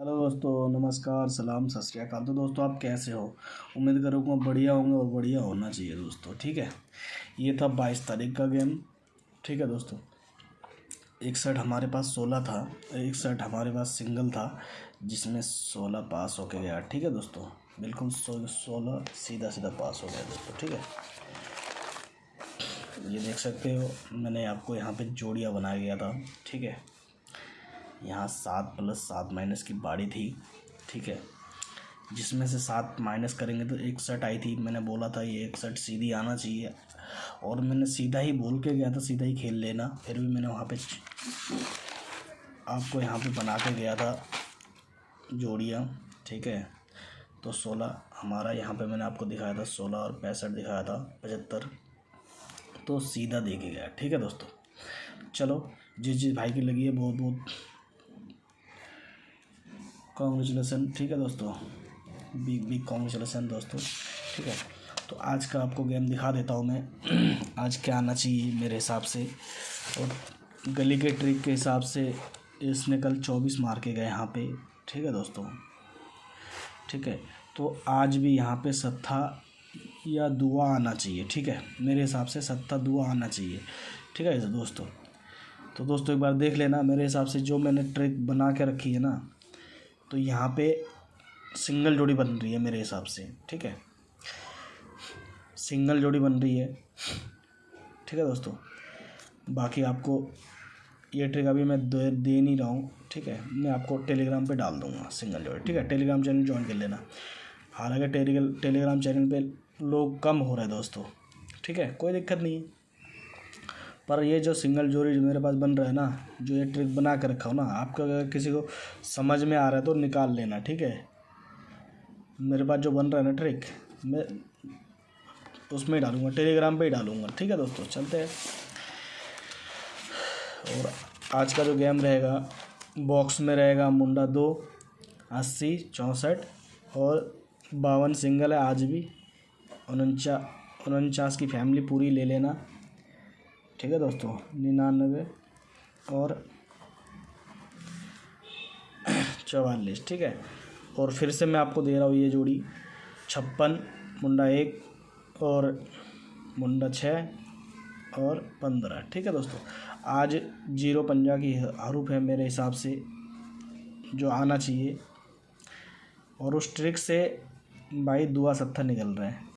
Hello दोस्तों, नमस्कार, सलाम, सत श्रीकाल तो दोस्तों, आप कैसे हो? उम्मीद करूँगा बढ़िया होंगे और बढ़िया होना चाहिए दोस्तों, ठीक है? ये था बाईस तारीख का गेम, ठीक है दोस्तों? एक सेट हमारे पास सोलह था एक सेट हमारे पास सिंगल था, जिसमें सोलह पास होके गया, ठीक है दोस्तों? बिल्कुल सो, सोलह सीधा सीधा पास हो गया दोस्तों, ठीक है? ये देख सकते हो, मैंने आपको यहाँ पे जोड़िया बनाया गया था, ठीक है? यहाँ सात प्लस सात माइनस की बाड़ी थी, ठीक है। जिसमें से सात माइनस करेंगे तो एक सेट आई थी। मैंने बोला था ये एक सेट सीधी आना चाहिए। और मैंने सीधा ही बोल के गया था, सीधा ही खेल लेना। फिर भी मैंने वहाँ पे आपको यहाँ पे बना के गया था जोड़ियाँ, ठीक है। तो सोलह हमारा यहाँ पे मैंने आपको दिखाया था, सोलह और पैंसठ दिखाया था, पचहत्तर। तो सीधा दे के गया, ठीक है दोस्तों। चलो, जिस जिस भाई की लगी है बहुत बहुत कॉन्ग्रेचुलेसन ठीक है दोस्तों? बिग बिग कॉन्ग्रेचुलेसन दोस्तों, ठीक है? तो आज का आपको गेम दिखा देता हूँ मैं। आज क्या आना चाहिए मेरे हिसाब से? और गली के ट्रिक के हिसाब से इसने कल चौबीस मार के गए यहाँ पे, ठीक है दोस्तों? ठीक है? तो आज भी यहाँ पे सत्ता या दुआ आना चाहिए, ठीक है? मेरे हिसाब से सत्ता दुआ आना चाहिए, ठीक है दोस्तों? तो दोस्तों एक बार देख लेना, मेरे हिसाब से जो मैंने ट्रिक बना के रखी है ना तो यहाँ पे सिंगल जोड़ी बन रही है मेरे हिसाब से, ठीक है? सिंगल जोड़ी बन रही है, ठीक है दोस्तों? बाकी आपको ये ट्रिक अभी मैं दे दे नहीं रहा हूँ, ठीक है? मैं आपको टेलीग्राम पे डाल दूँगा सिंगल जोड़ी, ठीक है? टेलीग्राम चैनल ज्वाइन कर लेना। हालाँकि टेलीग्राम चैनल पे लोग कम हो रहे हैं दोस्तों, ठीक है? कोई दिक्कत नहीं है। पर ये जो सिंगल जोड़ी जो मेरे पास बन रहा है ना, जो ये ट्रिक बना कर रखा हो ना, आपको अगर किसी को समझ में आ रहा है तो निकाल लेना, ठीक है? मेरे पास जो बन रहा है ना ट्रिक, मैं उसमें ही डालूँगा, टेलीग्राम पे ही डालूँगा, ठीक है दोस्तों? चलते हैं। और आज का जो गेम रहेगा, बॉक्स में रहेगा मुंडा दो, अस्सी, चौंसठ और बावन सिंगल है, आज भी। उनचा उनचास की फैमिली पूरी ले लेना। ठीक है दोस्तों, निन्यानवे और चवालीस, ठीक है? और फिर से मैं आपको दे रहा हूँ ये जोड़ी, छप्पन, मुंडा एक और मुंडा छः और पंद्रह, ठीक है दोस्तों? आज ज़ीरो पंजा की हरूफ है मेरे हिसाब से, जो आना चाहिए। और उस ट्रिक से भाई दुआ सत्तर निकल रहे हैं।